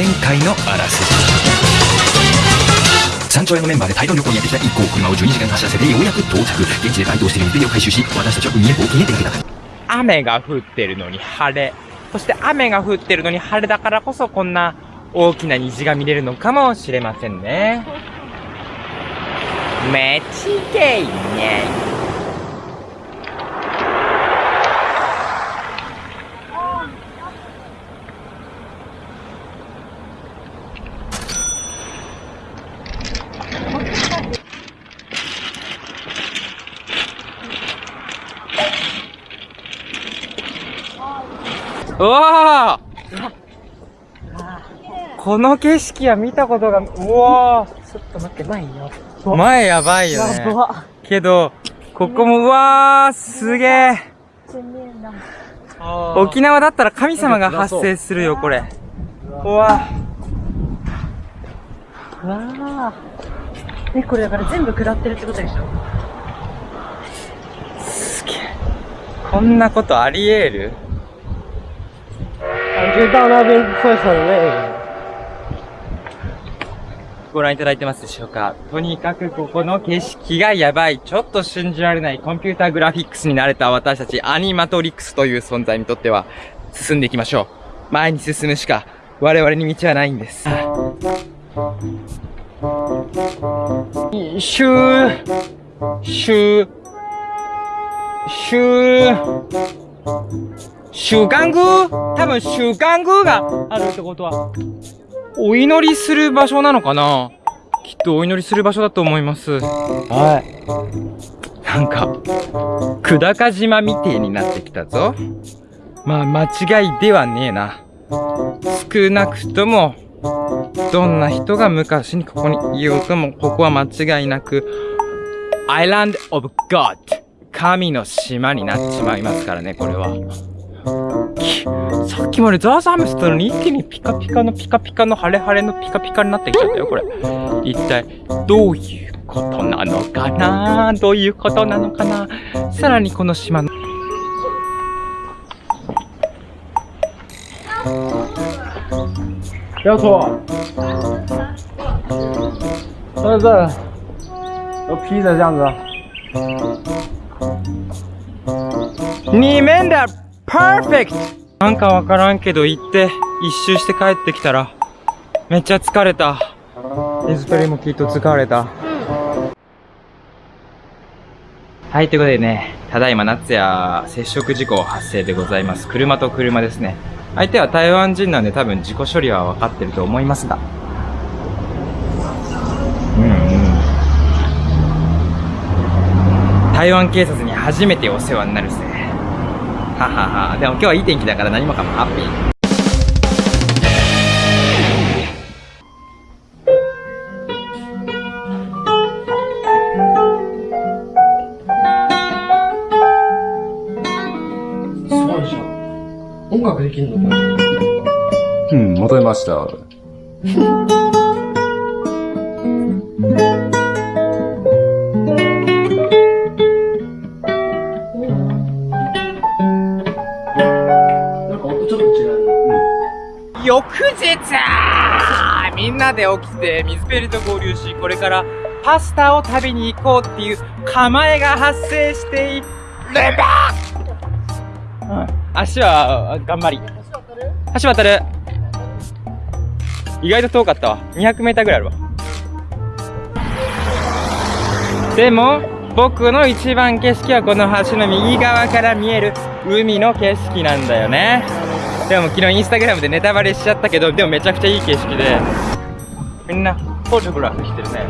前回のあらすじ山頂屋のメンバーで大量旅行にやってきた一行車を12時間走らせてようやく到着現地で該当している水辺を回収し私たちは海へ冒険へ出かけた雨が降ってるのに晴れ。そして雨が降ってるのに晴れだからこそこんな大きな虹が見れるのかもしれませんね。めちげいうわーこの景色は見たことが、うわちょっと待って、前よ。ー前やばいよね。けど、ここも、うわーすげえ沖縄だったら神様が発生するよ、これ。うわうわあ。え、これだから全部下ってるってことでしょ？すげえ。こんなことあり得る？感觉到那边会很累。ご覧いただいてますでしょうかとにかくここの景色がやばい。ちょっと信じられないコンピューターグラフィックスに慣れた私たちアニマトリックスという存在にとっては進んでいきましょう。前に進むしか我々に道はないんです。シュー、シュー、シュー、週刊宮多分週刊宮があるってことは、お祈りする場所なのかな？きっとお祈りする場所だと思います。はい。なんか、久高島みてえになってきたぞ。まあ、間違いではねえな。少なくとも、どんな人が昔にここにいようとも、ここは間違いなく、Island of God 神の島になっちまいますからね、これは。さっきまでザーザームしてたのに一気にピカピカのピカピカの晴れ晴れのピカピカになってきちゃったよ、これ。一体、どういうことなのかな？どういうことなのかな？さらにこの島の、不要错。在这，都披着这样子。二面だ !perfect! なんかわからんけど行って、一周して帰ってきたら、めっちゃ疲れた。エズペリもきっと疲れた。はい、ということでね、ただいま夏や接触事故発生でございます。車と車ですね。相手は台湾人なんで多分事故処理は分かってると思いますが。うんうん。台湾警察に初めてお世話になるぜ。ははは。でも今日はいい天気だから何もかもハッピー。すごいじゃん。音楽できるのかなうん、求めました。なで起きて水ペリと合流し、これからパスタを食べに行こうっていう構えが発生しているんだうん足は頑張り。橋渡る？意外と遠かったわ。200メーターぐらいあるわ。でも、僕の一番景色はこの橋の右側から見える海の景色なんだよね。でも昨日インスタグラムでネタバレしちゃったけど、でもめちゃくちゃいい景色で、みんなフォトグラフしてるね。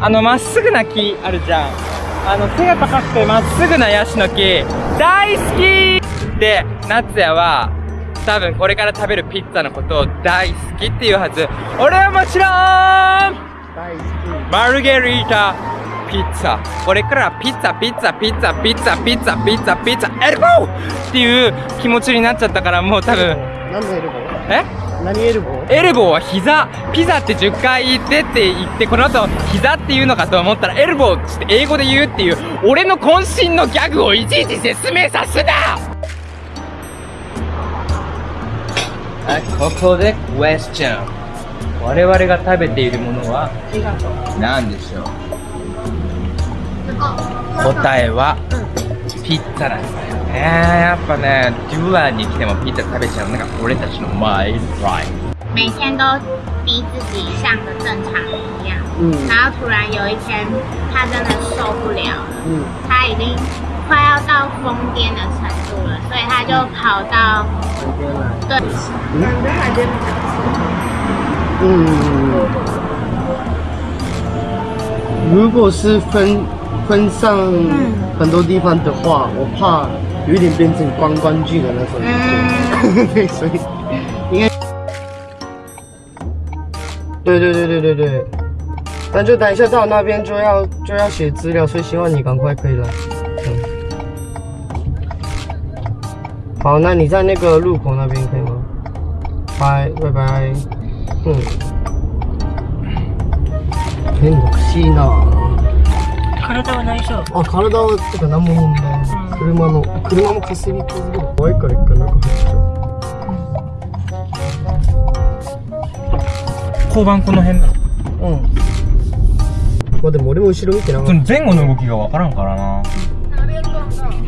あのまっすぐな木あるじゃん。あの背が高くてまっすぐなヤシの木、大好きで、夏也は多分これから食べるピッツァのことを大好きっていうはず。俺はもちろん大好きマルゲリータピッツァ。これからピッツァ、ピッツァ、ピッツァ、ピッツァ、ピッツァ、ピッツァ、ピッツァ、エルボーっていう気持ちになっちゃったからもう多分、何のエルボー？え？何エルボー？エルボーは膝、ピザって10回言ってって言って、この後膝って言うのかと思ったら、エルボーって英語で言うっていう、俺の渾身のギャグをいちいち説明さすな！あここでクエスチョン我々が食べているものは何でしょう？答えはピッツァなん。だよねやっぱねデュアに来てもピッツァ食べちゃうのが俺たちのマイライ每天都逼自己像个正常人一样，嗯然后突然有一天，他真的受不了了，嗯，他已经快要到疯癫的程度了，所以他就跑到这边来。对，嗯，如果是分分上很多地方的话，我怕 有一点变成观光剧的那种。嗯，对，所以应该。对对对对对对，但就等一下到那边就要就要写资料，所以希望你赶快可以来。嗯。好，那你在那个路口那边可以吗？拜拜拜。うん。変な口いいな。体は内緒あ、体は、てか何も問題ない。 車の、車もかすり傷で怖いから一回中入っちゃう。交番この辺なの？うん。まあでも俺も後ろ見てなかっ前後の動きがわからんからなた。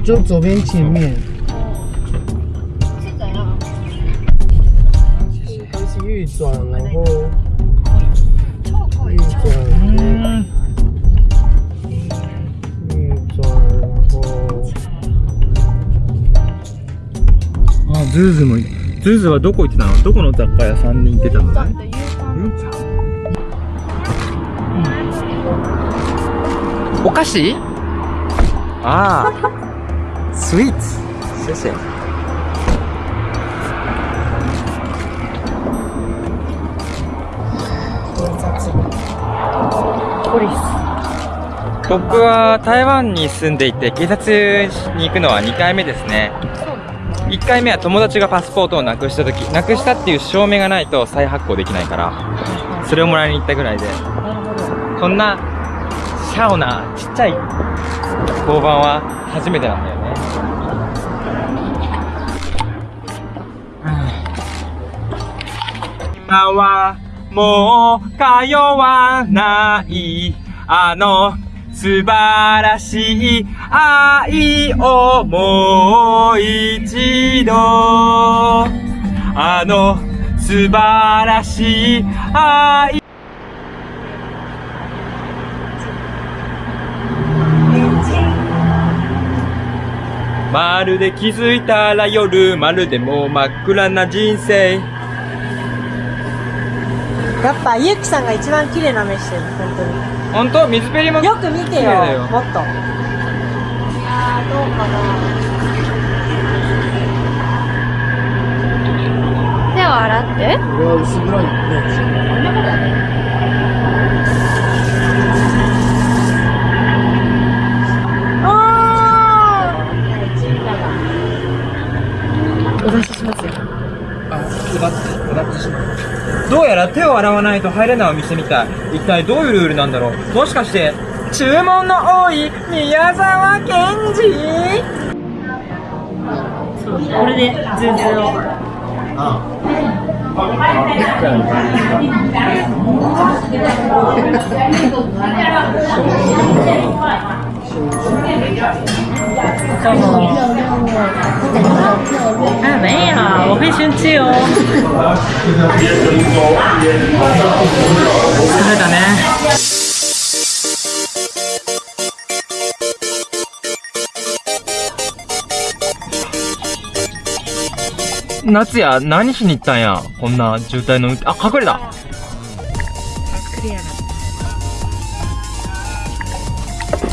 就左边前面。应该是右转，然后右ズーズもズーズはどこ行ってたの？どこの雑貨屋さんに行ってたの？ねお菓子？ああ。スイーツ。谢谢僕は台湾に住んでいて警察に行くのは2回目ですね1回目は友達がパスポートをなくした時なくしたっていう証明がないと再発行できないからそれをもらいに行ったぐらいでこんなシャオなちっちゃい交番は初めてなんだよね。今はもう通わないあの素晴らしい愛をもう一度。あの素晴らしい愛。まるで気づいたら夜まるでもう真っ暗な人生。やっぱゆうきさんが一番綺麗な目してる本当に。本当？水ペリも？よく見てよ。綺麗だよ。もっと。いやーどうかな。手を洗って。これは薄暗いね。お出ししますよどうやら手を洗わないと入れないお店みたい。一体どういうルールなんだろう。もしかして注文の多い宮沢賢治？これでズーズー。を 啊，没有，我会生气哦。疲れたね。夏や何しに行ったんやこんな渋滞のあ隠れた。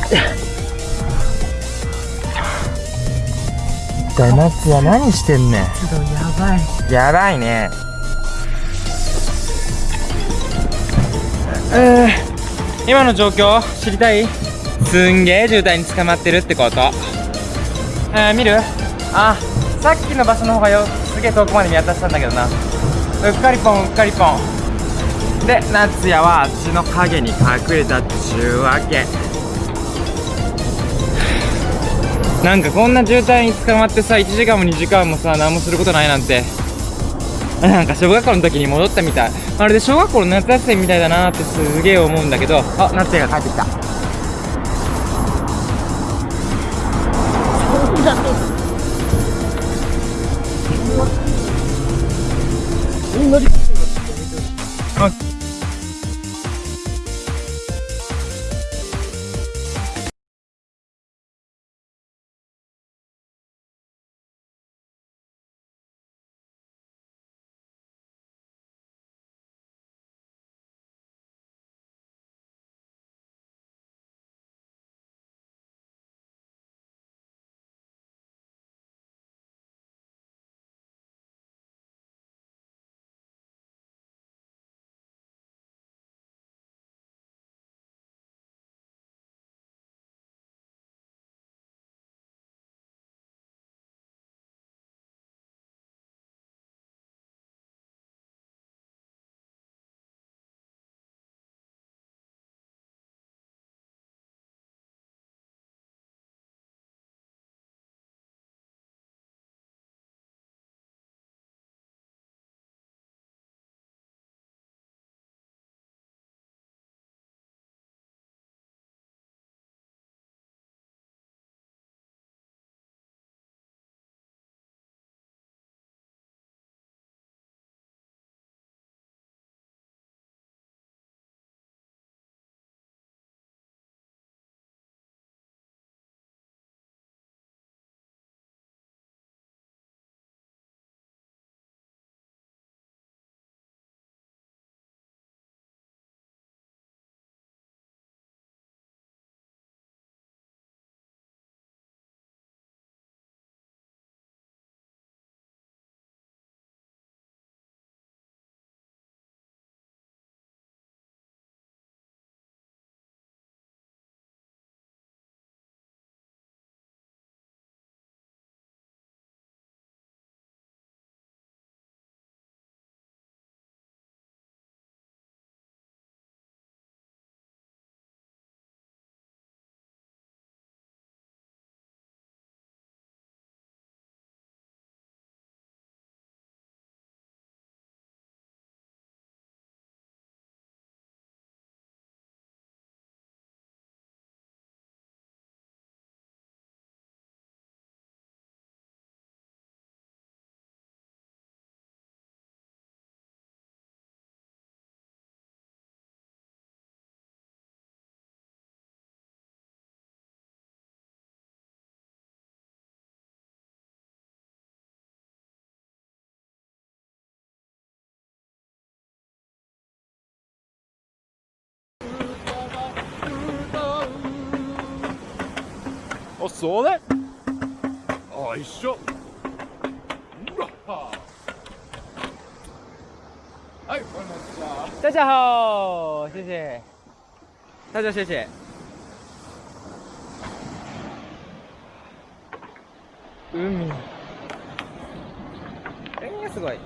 一体夏や何してんねんやばい。やばい。ねえー、今の状況知りたい。すんげえ渋滞に捕まってるってことえー、見るあさっきの場所の方がよすげえ遠くまで見渡したんだけどなうっかりぽんうっかりぽんで夏也はあっちの影に隠れたっちゅうわけなんかこんな渋滞に捕まってさ1時間も2時間もさ何もすることないなんて。なんか小学校の時に戻ったみたい。まるで小学校の夏休みみたいだなってすげえ思うんだけど。あ夏也が帰ってきた。あそれあ一緒。うわはいこんにちは。大家好谢谢。大家谢谢。海。えー、すごい。